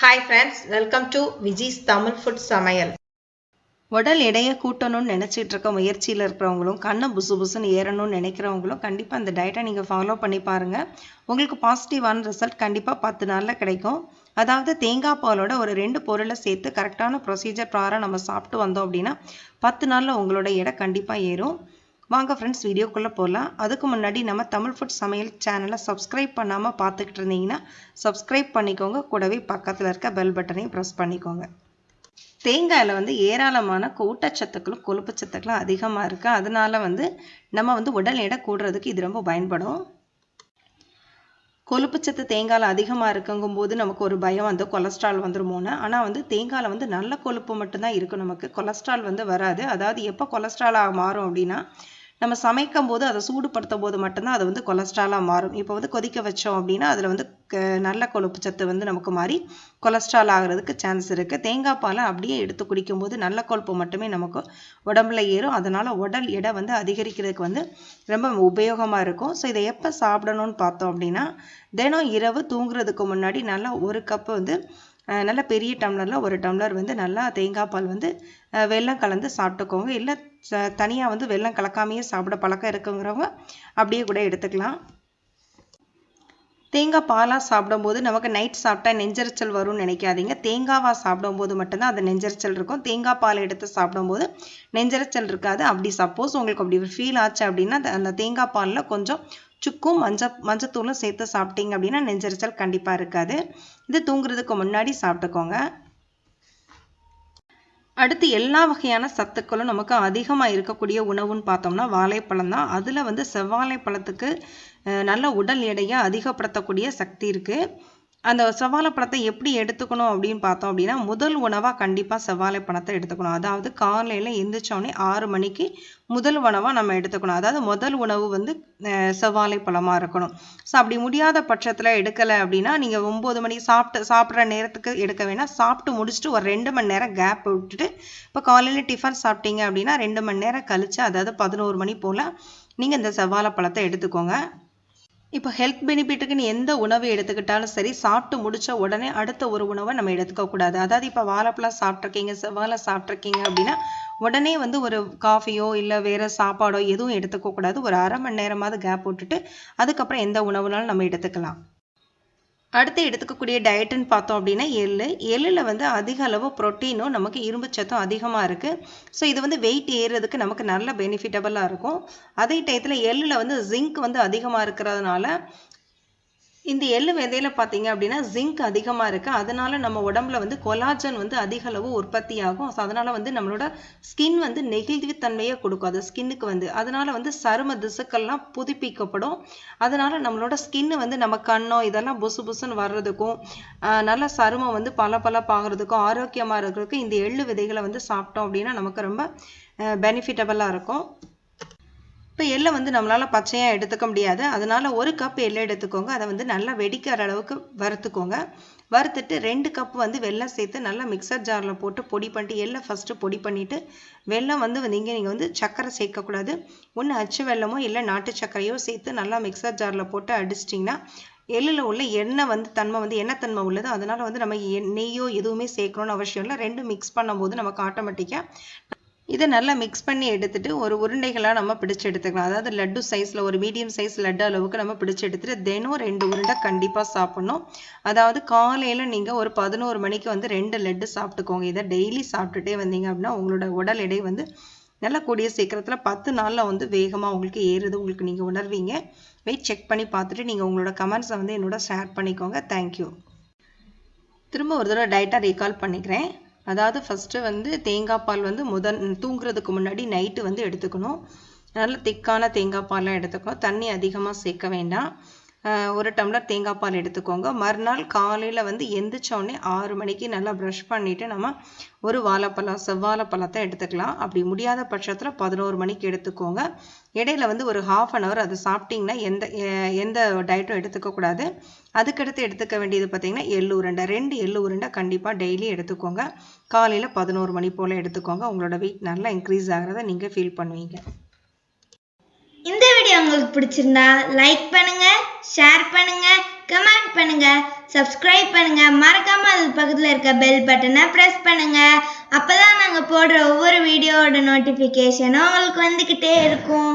Hi friends welcome to Viji's Tamil food சமையல் உடல் எடையை கூட்டணும்னு நினச்சிட்டு இருக்க முயற்சியில் இருக்கிறவங்களும் கண்ணை புசு புசுன்னு ஏறணும்னு நினைக்கிறவங்களும் கண்டிப்பாக அந்த டயட்டை நீங்கள் ஃபாலோ பண்ணி பாருங்கள் உங்களுக்கு பாசிட்டிவான ரிசல்ட் கண்டிப்பாக பத்து நாளில் கிடைக்கும். அதாவது தேங்காய் பாலோட ஒரு ரெண்டு பொருளை சேர்த்து கரெக்டான ப்ரொசீஜர் ப்ராரம் நம்ம சாப்பிட்டு வந்தோம் அப்படின்னா பத்து நாளில் உங்களோட எடை கண்டிப்பாக ஏறும். வாங்க ஃப்ரெண்ட்ஸ் வீடியோக்குள்ளே போகலாம் அதுக்கு முன்னாடி நம்ம தமிழ் ஃபுட் சமையல் சேனலை சப்ஸ்கிரைப் பண்ணாமல் பார்த்துக்கிட்டு இருந்தீங்கன்னா சப்ஸ்கிரைப் பண்ணிக்கோங்க. கூடவே பக்கத்தில் இருக்க பெல் பட்டனையும் ப்ரெஸ் பண்ணிக்கோங்க. தேங்காயில் வந்து ஏராளமான கூட்டச்சத்துக்களும் கொழுப்பு சத்துக்களும் அதிகமாக இருக்குது அதனால் வந்து நம்ம வந்து உடல் எடை கூடுறதுக்கு இது ரொம்ப பயன்படும். கொழுப்புச்சத்து தேங்காயில் அதிகமாக இருக்குங்கும் போது நமக்கு ஒரு பயம் வந்து கொலஸ்ட்ரால் வந்துருமோன்னு. ஆனால் வந்து தேங்காயில் வந்து நல்ல கொழுப்பு மட்டும்தான் இருக்கும் நமக்கு. கொலஸ்ட்ரால் வந்து வராது. அதாவது எப்போ கொலஸ்ட்ராலாக மாறும் அப்படின்னா நம்ம சமைக்கும் போது அதை சூடுபடுத்தும் போது மட்டும்தான் அது வந்து கொலஸ்ட்ராலாக மாறும். இப்போ வந்து கொதிக்க வச்சோம் அப்படின்னா அதில் வந்து நல்ல கொழுப்பு சத்து வந்து நமக்கு மாறி கொலஸ்ட்ரால் ஆகிறதுக்கு சான்ஸ் இருக்குது தேங்காய் பாலை அப்படியே எடுத்து குடிக்கும்போது நல்ல கொழுப்பு மட்டுமே நமக்கு உடம்புல ஏறும். அதனால் உடல் எடை வந்து அதிகரிக்கிறதுக்கு வந்து ரொம்ப உபயோகமாக இருக்கும். ஸோ இதை எப்போ சாப்பிடணும்னு பார்த்தோம் அப்படின்னா தினம் இரவு தூங்குறதுக்கு முன்னாடி நல்லா ஒரு கப்பு வந்து நல்ல பெரிய டம்ளரில் ஒரு டம்ளர் வந்து நல்லா தேங்காய் பால் வந்து வெள்ளம் கலந்து சாப்பிட்டுக்கோங்க. இல்லை தனியாக வந்து வெள்ளம் கலக்காமையே சாப்பிட பழக்கம் இருக்குங்கிறவங்க அப்படியே கூட எடுத்துக்கலாம். தேங்காய் பாலாக சாப்பிடும்போது நமக்கு நைட் சாப்பிட்டா நெஞ்சரிச்சல் வரும்னு நினைக்காதீங்க. தேங்காவாக சாப்பிடும்போது மட்டும்தான் அது நெஞ்சரிச்சல் இருக்கும். தேங்காய் பால் எடுத்து சாப்பிடும்போது நெஞ்சரிச்சல் இருக்காது. அப்படி சப்போஸ் உங்களுக்கு அப்படி ஃபீல் ஆச்சு அப்படின்னா அந்த தேங்காய் பாலில் கொஞ்சம் சுக்கும் மஞ்ச மஞ்சத்தூளும் சேர்த்து சாப்பிட்டீங்க அப்படின்னா நெஞ்சரிச்சல் கண்டிப்பாக இருக்காது. இது தூங்குறதுக்கு முன்னாடி சாப்பிட்டுக்கோங்க. அடுத்து எல்லா வகையான சத்துக்களும் நமக்கு அதிகமாக இருக்கக்கூடிய உணவுன்னு பார்த்தோம்னா வாழைப்பழம் தான். அதில் வந்து செவ்வாழைப்பழத்துக்கு நல்ல உடல் எடையை அதிகப்படுத்தக்கூடிய சக்தி இருக்குது அந்த செவ்வாழைப்பழத்தை எப்படி எடுத்துக்கணும் அப்படின்னு பார்த்தோம் அப்படின்னா முதல் உணவாக கண்டிப்பாக செவ்வாழைப்பழத்தை எடுத்துக்கணும். அதாவது காலையில் எந்திரிச்சோடனே ஆறு மணிக்கு முதல் உணவாக நம்ம எடுத்துக்கணும். அதாவது முதல் உணவு வந்து செவ்வாழைப்பழமாக இருக்கணும். ஸோ அப்படி முடியாத பட்சத்தில் எடுக்கலை அப்படின்னா நீங்கள் ஒம்பது மணிக்கு சாப்பிட்டு சாப்பிட்ற நேரத்துக்கு எடுக்க வேணால் சாப்பிட்டு முடிச்சுட்டு ஒரு ரெண்டு மணி நேரம் கேப் விட்டுட்டு இப்போ காலையில் டிஃபன் சாப்பிட்டீங்க அப்படின்னா ரெண்டு மணி நேரம் கழிச்சு அதாவது பதினோரு மணி போல் நீங்கள் இந்த செவ்வாழைப்பழத்தை எடுத்துக்கோங்க. இப்போ ஹெல்த் பெனிஃபிட்டுக்குன்னு எந்த உணவு எடுத்துக்கிட்டாலும் சரி சாப்பிட்டு முடித்த உடனே அடுத்த ஒரு உணவை நம்ம எடுத்துக்கக்கூடாது அதாவது இப்போ வாழைப்பழம் சாப்பிட்ருக்கீங்க செவ்வாழை சாப்பிட்ருக்கீங்க அப்படின்னா உடனே வந்து ஒரு காஃபியோ இல்லை வேறு சாப்பாடோ எதுவும் எடுத்துக்கக்கூடாது ஒரு அரை மணி நேரமாவது கேப் விட்டுட்டு அதுக்கப்புறம் எந்த உணவுனாலும் நம்ம எடுத்துக்கலாம். அடுத்து எடுத்துக்கக்கூடிய டயட்டுன்னு பார்த்தோம் அப்படின்னா எள்ளு. எள்ளில் வந்து அதிக அளவு ப்ரோட்டீனும் நமக்கு இரும்பு சத்தும் அதிகமாக இருக்குது ஸோ இது வந்து வெயிட் ஏறுறதுக்கு நமக்கு நல்ல பெனிஃபிட்டபுளாக இருக்கும். அதே டயத்தில் எள்ளில் வந்து ஜிங்க் வந்து அதிகமாக இருக்கிறதுனால இந்த எள்ளு விதையில பார்த்தீங்க அப்படின்னா ஜிங்க் அதிகமாக இருக்குது அதனால நம்ம உடம்புல வந்து கொலாஜன் வந்து அதிக அளவு உற்பத்தி ஆகும். ஸோ அதனால் வந்து நம்மளோட ஸ்கின் வந்து நெகிழ்வுத்தன்மையை கொடுக்கும். அது ஸ்கின்னுக்கு வந்து. அதனால் வந்து சரும திசுக்கள்லாம் புதுப்பிக்கப்படும். அதனால் நம்மளோட ஸ்கின்னு வந்து நம்ம கண்ணோ இதெல்லாம் புசு புசுன்னு வர்றதுக்கும் நல்ல சருமம் வந்து பல பல பாகிறதுக்கும் ஆரோக்கியமாக இருக்கிறதுக்கும் இந்த எள்ளு விதைகளை வந்து சாப்பிட்டோம் அப்படின்னா நமக்கு ரொம்ப பெனிஃபிட்டபுளாக இருக்கும். இப்போ எள்ளை வந்து நம்மளால் பச்சையாக எடுத்துக்க முடியாது. அதனால் ஒரு கப் எள்ளை எடுத்துக்கோங்க. அதை வந்து நல்லா வெடிக்கிற அளவுக்கு வறுத்துக்கோங்க. வறுத்துட்டு ரெண்டு கப் வந்து வெல்லம் சேர்த்து நல்லா மிக்சர் ஜாரில் போட்டு பொடி பண்ணிட்டு எள்ளை ஃபஸ்ட்டு பொடி பண்ணிவிட்டு வெல்லம் வந்து நீங்கள் நீங்கள் வந்து சர்க்கரை சேர்க்கக்கூடாது ஒன்று அச்சு வெல்லமோ இல்லை நாட்டு சர்க்கரையோ சேர்த்து நல்லா மிக்சர் ஜாரில் போட்டு அடிச்சிட்டிங்கன்னா எள்ளில் உள்ள எண்ணெய் வந்து தன்மை வந்து எண்ணெய் தன்மை உள்ளது அதனால் வந்து நம்ம நெய்யோ எதுவுமே சேர்க்கணும்னு அவசியம் இல்லை. ரெண்டும் மிக்ஸ் பண்ணும்போது நமக்கு ஆட்டோமேட்டிக்காக இதை நல்லா மிக்ஸ் பண்ணி எடுத்துட்டு ஒரு உருண்டைகளாக நம்ம பிடிச்சு எடுத்துக்கலாம். அதாவது லட்டு சைஸில் ஒரு மீடியம் சைஸ் லட்டு அளவுக்கு நம்ம பிடிச்சு எடுத்துட்டு தினம் ரெண்டு உருண்டை கண்டிப்பாக சாப்பிட்ணும். அதாவது காலையில் நீங்கள் ஒரு பதினோரு மணிக்கு வந்து ரெண்டு லட்டு சாப்பிட்டுக்கோங்க. இதை டெய்லி சாப்பிட்டுட்டே வந்தீங்க அப்படின்னா உங்களோட உடல் எடை வந்து நல்லா கூடிய சீக்கிரத்தில் பத்து நாளில் வந்து வேகமாக உங்களுக்கு ஏறுது உங்களுக்கு நீங்கள் உணர்வீங்க. வெயிட் செக் பண்ணி பார்த்துட்டு நீங்கள் உங்களோட கமெண்ட்ஸை வந்து என்னோட ஷேர் பண்ணிக்கோங்க. தேங்க்யூ திரும்ப ஒரு தடவை டயட்டாக ரீகால் பண்ணிக்கிறேன். அதாவது ஃபஸ்ட்டு வந்து தேங்காய் பால் வந்து முதல் தூங்குறதுக்கு முன்னாடி நைட்டு வந்து எடுத்துக்கணும். நல்ல திக்கான தேங்காய் பால்லாம் எடுத்துக்கணும். தண்ணி அதிகமாக சேர்க்க வேண்டாம். ஒரு டம்ளர் தேங்காய் பால் எடுத்துக்கோங்க. மறுநாள் காலையில் வந்து எந்திரிச்சோடனே ஆறு மணிக்கு நல்லா ப்ரஷ் பண்ணிவிட்டு நம்ம ஒரு வாழைப்பழம் செவ்வாழைப்பழத்தை எடுத்துக்கலாம். அப்படி முடியாத பட்சத்தில் பதினோரு மணிக்கு எடுத்துக்கோங்க. இடையில வந்து ஒரு ஹாஃப் அன் ஹவர் அது சாப்பிட்டிங்கன்னா எந்த எந்த டயட்டும் எடுத்துக்கக்கூடாது அதுக்கடுத்து எடுத்துக்க வேண்டியது பார்த்தீங்கன்னா எள்ளு உருண்டை. ரெண்டு எள்ளு உருண்டை கண்டிப்பாக டெய்லி எடுத்துக்கோங்க. காலையில் பதினோரு மணி போல் எடுத்துக்கோங்க. உங்களோட வெயிட் நல்லா இன்க்ரீஸ் ஆகிறத நீங்கள் ஃபீல் பண்ணுவீங்க. இந்த உங்களுக்கு பிடிச்சிருந்தா லைக் பண்ணுங்க ஷேர் பண்ணுங்க கமெண்ட் பண்ணுங்க சப்ஸ்கிரைப் பண்ணுங்க. மறக்காம அது பக்கத்துல இருக்க பெல் பட்டனை பிரஸ் பண்ணுங்க. அப்பதான் நாங்க போடுற ஒவ்வொரு வீடியோவோட நோட்டிபிகேஷனும் உங்களுக்கு வந்துகிட்டே இருக்கும்.